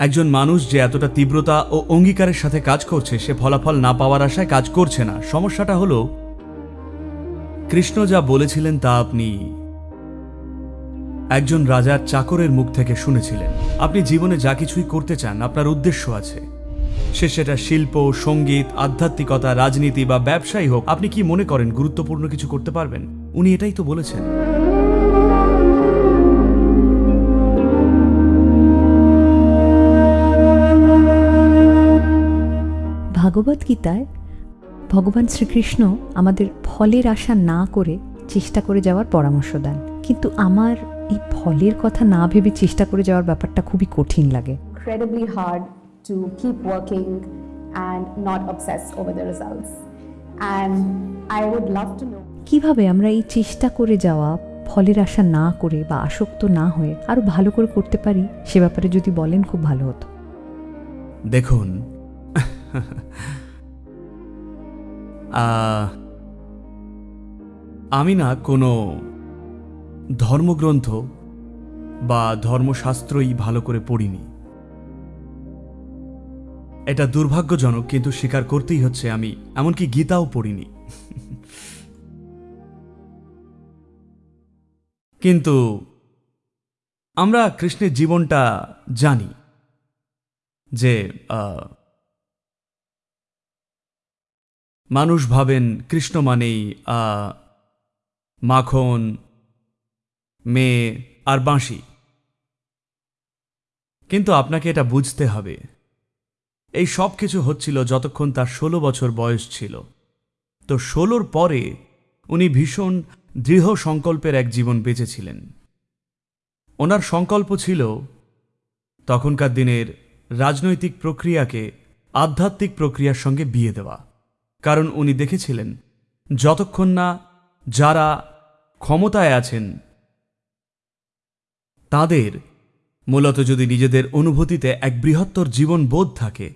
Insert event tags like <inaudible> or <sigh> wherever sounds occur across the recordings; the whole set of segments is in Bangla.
একজন মানুষ যে এতটা তীব্রতা ও অঙ্গীকারের সাথে কাজ করছে, সে ফলাফল না পাওয়ার আশায় কাজ করছে না। সমস্যাটা হলো, কৃষ্ণ যা বলেছিলেন তা আপনি একজন রাজার চাকরের মুখ থেকে শুনেছিলেন। আপনি জীবনে যা কিছুই করতে চান, আপনার উদ্দেশ্য আছে। সে সেটা শিল্প, সংগীত, আধ্যাত্মিকতা, রাজনীতি বা ব্যবসায়ী হোক, আপনি কি মনে করেন গুরুত্বপূর্ণ কিছু করতে পারবেন? উনি এটাই তো বলেছেন। ভাগবত গীতায় ভগবান শ্রীকৃষ্ণ আমাদের ফলের আশা না করে চেষ্টা করে যাওয়ার পরামর্শ দেন। কিন্তু আমার এই ফলের কথা না ভেবে চেষ্টা করে যাওয়ার ব্যাপারটা খুবই কঠিন লাগে। Incredibly hard to keep working and not obsess over the results. And I would love to know কীভাবে আমরা এই চেষ্টা করে যাওয়া ফলের আশা না করে বা আসক্ত না হয়ে আরও ভালো করে করতে পারি সে ব্যাপারে যদি বলেন খুব ভালো হতো। দেখুন আমি না কোনো ধর্মগ্রন্থ বা ধর্মশাস্ত্রই ভালো করে পড়িনি। এটা দুর্ভাগ্যজনক, কিন্তু স্বীকার করতেই হচ্ছে আমি, এমনকি গীতাও পড়িনি। কিন্তু আমরা কৃষ্ণের জীবনটা জানি যে মানুষ ভাবেন কৃষ্ণ মানেই মাখন মেয়ে আর বাঁশি। কিন্তু আপনাকে এটা বুঝতে হবে। এই সব কিছু হচ্ছিল যতক্ষণ তার ষোলো বছর বয়স ছিল। তো ষোলোর পরে উনি ভীষণ দৃঢ় সংকল্পের এক জীবন বেঁচেছিলেন। ওনার সংকল্প ছিল, তখনকার দিনের রাজনৈতিক প্রক্রিয়াকে আধ্যাত্মিক প্রক্রিয়ার সঙ্গে বিয়ে দেওয়া। কারণ উনি দেখেছিলেন, যতক্ষণ না যারা ক্ষমতায় আছেন, তাদের মূলত যদি নিজেদের অনুভূতিতে এক বৃহত্তর জীবন বোধ থাকে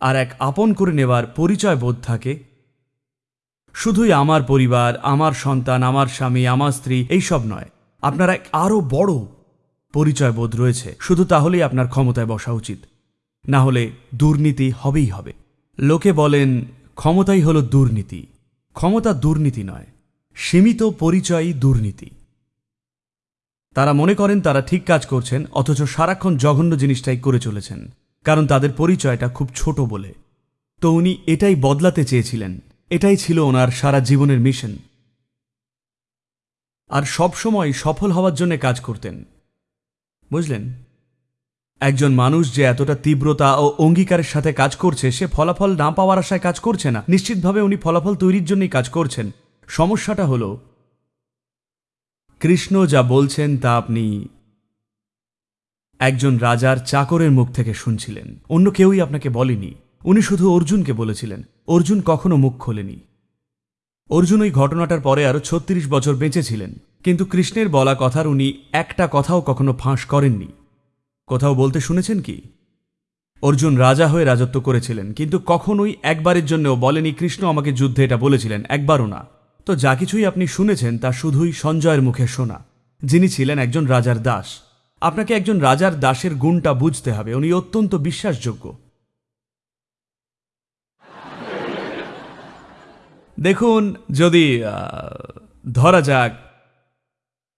আর এক আপন করে নেওয়ার পরিচয় বোধ থাকে, শুধুই আমার পরিবার, আমার সন্তান, আমার স্বামী, আমার স্ত্রী এইসব নয়, আপনার এক আরও বড় পরিচয় বোধ রয়েছে। শুধু তাহলেই আপনার ক্ষমতায় বসা উচিত। না হলে দুর্নীতি হবেই হবে। লোকে বলেন, ক্ষমতাই হলো দুর্নীতি। ক্ষমতা দুর্নীতি নয়, সীমিত পরিচয়ই দুর্নীতি। তারা মনে করেন তারা ঠিক কাজ করছেন, অথচ সারাক্ষণ জঘন্য জিনিসটাই করে চলেছেন, কারণ তাদের পরিচয়টা খুব ছোট বলে। তো উনি এটাই বদলাতে চেয়েছিলেন, এটাই ছিল ওনার সারা জীবনের মিশন। আর সবসময় সফল হওয়ার জন্য কাজ করতেন। বুঝলেন? একজন মানুষ যে এতটা তীব্রতা ও অঙ্গীকারের সাথে কাজ করছে, সে ফলাফল না পাওয়ার আশায় কাজ করছে না। নিশ্চিতভাবে উনি ফলাফল তৈরির জন্যই কাজ করছেন। সমস্যাটা হল, কৃষ্ণ যা বলছেন তা আপনি একজন রাজার চাকরের মুখ থেকে শুনছিলেন। অন্য কেউই আপনাকে বলেনি। উনি শুধু অর্জুনকে বলেছিলেন। অর্জুন কখনো মুখ খোলেনি। অর্জুন ওই ঘটনাটার পরে আরও ছত্রিশ বছর বেঁচেছিলেন। কিন্তু কৃষ্ণের বলা কথার উনি একটা কথাও কখনো ফাঁস করেননি। কোথাও বলতে শুনেছেন কি? অর্জুন রাজা হয়ে রাজত্ব করেছিলেন, কিন্তু কখনোই একবারের জন্যও বলেনি, কৃষ্ণ আমাকে যুদ্ধে এটা বলেছিলেন, একবারও না। তো যা কিছুই আপনি শুনেছেন, তা শুধুই সঞ্জয়ের মুখে শোনা। যিনি ছিলেন একজন রাজার দাস। আপনাকে একজন রাজার দাসের গুণটা বুঝতে হবে, উনি অত্যন্ত বিশ্বাসযোগ্য। দেখুন, যদি ধরা যাক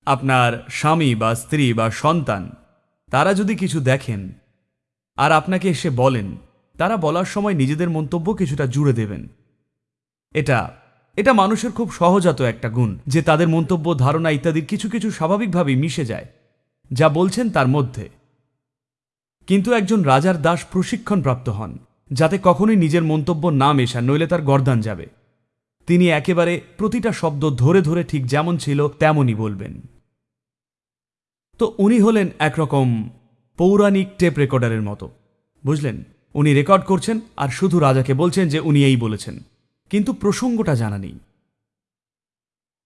আপনার স্বামী বা স্ত্রী বা সন্তান তারা যদি কিছু দেখেন আর আপনাকে এসে বলেন, তারা বলার সময় নিজেদের মন্তব্য কিছুটা জুড়ে দেবেন। এটা এটা মানুষের খুব সহজাত একটা গুণ যে তাদের মন্তব্য, ধারণা ইত্যাদির কিছু কিছু স্বাভাবিকভাবেই মিশে যায়, যা বলছেন তার মধ্যে। কিন্তু একজন রাজার দাস প্রশিক্ষণপ্রাপ্ত হন, যাতে কখনোই নিজের মন্তব্য না মেশান, নইলে তার গর্দান যাবে। তিনি একেবারে প্রতিটা শব্দ ধরে ধরে ঠিক যেমন ছিল, তেমনই বলবেন। তো উনি হলেন একরকম পৌরাণিক টেপ রেকর্ডারের মতো। বুঝলেন? উনি রেকর্ড করছেন আর শুধু রাজাকে বলছেন যে উনি এই বলেছেন। কিন্তু প্রসঙ্গটা জানা নেই।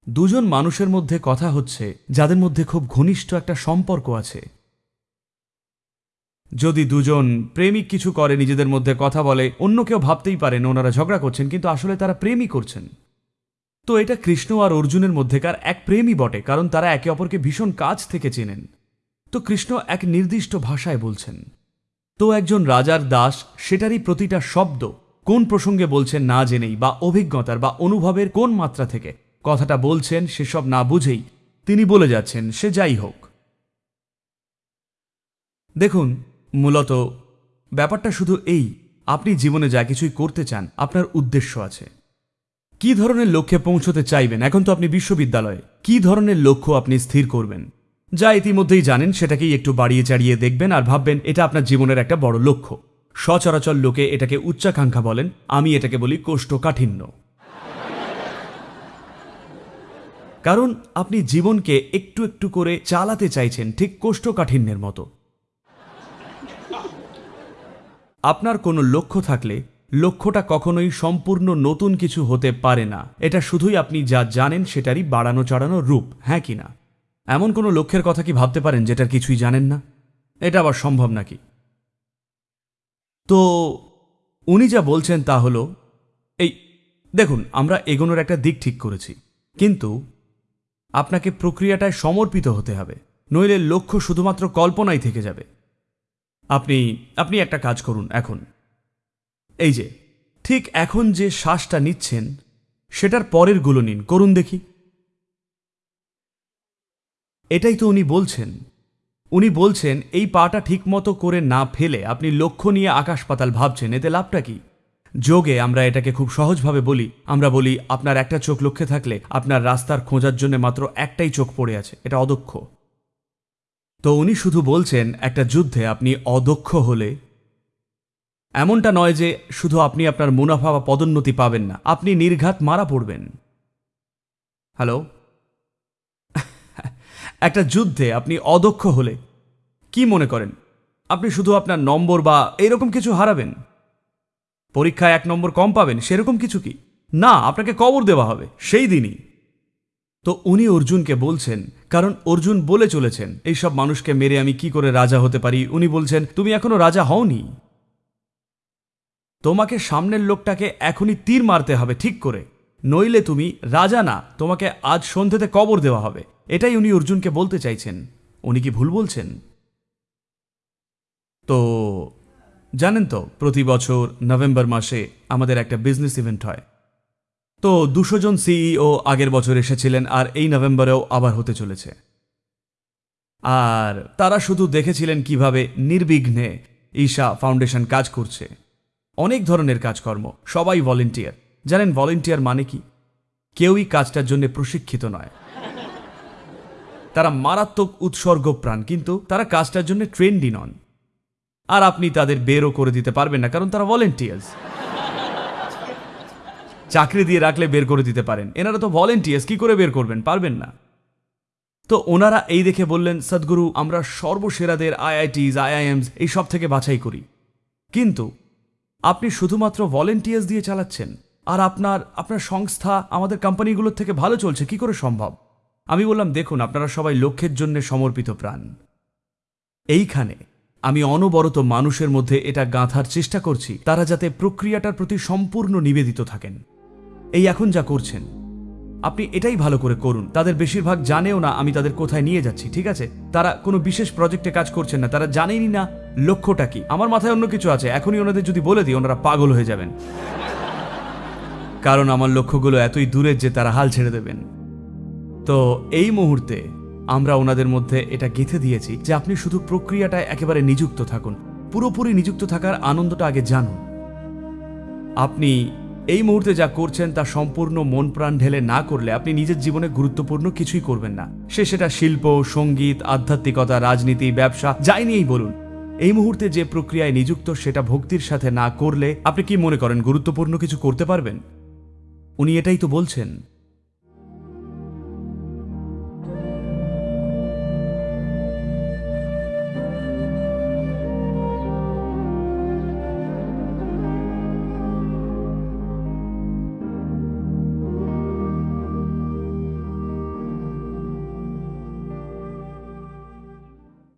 দুজন মানুষের মধ্যে কথা হচ্ছে, যাদের মধ্যে খুব ঘনিষ্ঠ একটা সম্পর্ক আছে। যদি দুজন প্রেমিক কিছু করে, নিজেদের মধ্যে কথা বলে, অন্য কেউ ভাবতেই পারেন ওনারা ঝগড়া করছেন, কিন্তু আসলে তারা প্রেমই করছেন। তো এটা কৃষ্ণ আর অর্জুনের মধ্যেকার এক প্রেমই বটে, কারণ তারা একে অপরকে ভীষণ কাছ থেকে চেনেন। তো কৃষ্ণ এক নির্দিষ্ট ভাষায় বলছেন, তো একজন রাজার দাস, সেটারই প্রতিটা শব্দ কোন প্রসঙ্গে বলছেন না জেনেই, বা অভিজ্ঞতার, বা অনুভবের কোন মাত্রা থেকে? কথাটা বলছেন, সেসব না বুঝেই। তিনি বলে যাচ্ছেন, সে যাই হোক। দেখুন, মূলত ব্যাপারটা শুধু এই, আপনি জীবনে যা কিছুই করতে চান, আপনার উদ্দেশ্য আছে। কি ধরনের লক্ষ্যে পৌঁছতে চাইবেন? এখন তো আপনি বিশ্ববিদ্যালয়ে। কি ধরনের লক্ষ্য আপনি স্থির করবেন? যা ইতিমধ্যেই জানেন, সেটাকেই একটু বাড়িয়ে চাড়িয়ে দেখবেন আর ভাববেন, এটা আপনার জীবনের একটা বড় লক্ষ্য। সচরাচর লোকে এটাকে উচ্চাকাঙ্ক্ষা বলেন, আমি এটাকে বলি কোষ্ঠকাঠিন্য। কারণ আপনি জীবনকে একটু একটু করে চালাতে চাইছেন, ঠিক কোষ্ঠকাঠিন্যের মতো। আপনার কোনো লক্ষ্য থাকলে লক্ষ্যটা কখনোই সম্পূর্ণ নতুন কিছু হতে পারে না। এটা শুধুই আপনি যা জানেন সেটারই বাড়ানো চড়ানো রূপ হ্যাঁ কি না? এমন কোনো লক্ষ্যের কথা কি ভাবতে পারেন যেটার কিছুই জানেন না? এটা আবার সম্ভব নাকি? তো উনি যা বলছেন তা হলো, এই, দেখুন, আমরা এগোনোর একটা দিক ঠিক করেছি, কিন্তু আপনাকে প্রক্রিয়াটায় সমর্পিত হতে হবে, নইলে লক্ষ্য শুধুমাত্র কল্পনাই থেকে যাবে। আপনি আপনি একটা কাজ করুন, এখন। এই যে, ঠিক এখন যে শ্বাসটা নিচ্ছেন, সেটার পরেরগুলো নিন, করুন দেখি। এটাই তো উনি বলছেন। উনি বলছেন, এই পাটা ঠিকমতো করে না ফেলে আপনি লক্ষ্য নিয়ে আকাশ পাতাল ভাবছেন, এতে লাভটা কি? যোগে আমরা এটাকে খুব সহজভাবে বলি, আমরা বলি, আপনার একটা চোখ লক্ষ্যে থাকলে আপনার রাস্তার খোঁজার জন্য মাত্র একটাই চোখ পড়ে আছে, এটা অদক্ষ। তো উনি শুধু বলছেন, একটা যুদ্ধে আপনি অদক্ষ হলে এমনটা নয় যে শুধু আপনি আপনার মুনাফা বা পদোন্নতি পাবেন না, আপনি নির্ঘাত মারা পড়বেন। হ্যালো? <laughs> একটা যুদ্ধে আপনি অদক্ষ হলে কি মনে করেন? আপনি শুধু আপনার নম্বর বা এরকম কিছু হারাবেন? পরীক্ষায় এক নম্বর কম পাবেন, সেরকম কিছু কি? না, আপনাকে কবর দেওয়া হবে, সেই দিনই। তো উনি অর্জুনকে বলছেন, কারণ অর্জুন বলে চলেছেন, এইসব মানুষকে মেরে আমি কি করে রাজা হতে পারি? উনি বলছেন, তুমি এখনও রাজা হওনি। তোমাকে সামনের লোকটাকে এখনই তীর মারতে হবে, ঠিক করে। নইলে তুমি রাজা না, তোমাকে আজ সন্ধ্যেতে কবর দেওয়া হবে। এটাই উনি অর্জুনকে বলতে চাইছেন। উনি কি ভুল বলছেন? তো, জানেন তো, প্রতি বছর নভেম্বর মাসে আমাদের একটা বিজনেস ইভেন্ট হয়। তো, দুশো জন সিইও আগের বছর এসেছিলেন আর এই নভেম্বরেও আবার হতে চলেছে। আর তারা শুধু দেখেছিলেন কীভাবে নির্বিঘ্নে ঈশা ফাউন্ডেশন কাজ করছে। অনেক ধরনের কাজকর্ম, সবাই ভলেন্টিয়ার জানেন ভলেন্টিয়ার মানে কি? কেউই কাজটার জন্য প্রশিক্ষিত নয়। তারা মারাত্মক উৎসর্গ প্রাণ, কিন্তু তারা কাজটার জন্য ট্রেন্ডি নন। আর আপনি তাদের বেরও করে দিতে পারবেন না, কারণ তারা ভলেন্টিয়ার্স চাকরি দিয়ে রাখলে বের করে দিতে পারেন। এনারা তো ভলেন্টিয়ার্স কি করে বের করবেন? পারবেন না। তো ওনারা এই দেখে বললেন, সদ্গুরু, আমরা সর্বসেরাদের আইআইটিস, আইআইএমস, এই সব থেকে বাছাই করি। কিন্তু আপনি শুধুমাত্র ভলেন্টিয়ার্স দিয়ে চালাচ্ছেন। আর আপনার আপনার সংস্থা আমাদের কোম্পানিগুলোর থেকে ভালো চলছে, কি করে সম্ভব? আমি বললাম, দেখুন, আপনারা সবাই লক্ষ্যের জন্য সমর্পিত প্রাণ। এইখানে আমি অনবরত মানুষের মধ্যে এটা গাঁথার চেষ্টা করছি, তারা যাতে প্রক্রিয়াটার প্রতি সম্পূর্ণ নিবেদিত থাকেন। এই এখন যা করছেন, আপনি এটাই ভালো করে করুন। তাদের বেশিরভাগ জানেও না আমি তাদের কোথায় নিয়ে যাচ্ছি, ঠিক আছে? তারা কোনো বিশেষ প্রজেক্টে কাজ করছেন না, তারা জানেনই না লক্ষ্যটা কি? আমার মাথায় অন্য কিছু আছে। এখনই ওনাদের যদি বলে দিই, ওনারা পাগল হয়ে যাবেন। কারণ আমার লক্ষ্যগুলো এতই দূরের যে তারা হাল ছেড়ে দেবেন। তো এই মুহূর্তে আমরা ওনাদের মধ্যে এটা গেঁথে দিয়েছি যে আপনি শুধু প্রক্রিয়াটায় একেবারে নিযুক্ত থাকুন। পুরোপুরি নিযুক্ত থাকার আনন্দটা আগে জানুন। আপনি এই মুহূর্তে যা করছেন তা সম্পূর্ণ মন প্রাণ ঢেলে না করলে আপনি নিজের জীবনে গুরুত্বপূর্ণ কিছুই করবেন না। সে সেটা শিল্প, সংগীত, আধ্যাত্মিকতা, রাজনীতি, ব্যবসা, যাই নিয়েই বলুন। এই মুহূর্তে যে প্রক্রিয়ায় নিযুক্ত সেটা ভক্তির সাথে না করলে আপনি কি মনে করেন গুরুত্বপূর্ণ কিছু করতে পারবেন? উনি এটাই তো বলছেন।